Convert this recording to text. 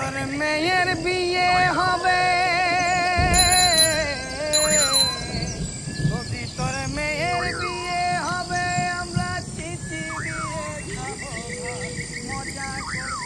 তোর মেয়ের বিয়ে হবে। যদি তোর মেয়ের বিয়ে হবে আমরা চিঠি দিয়ে মজা করব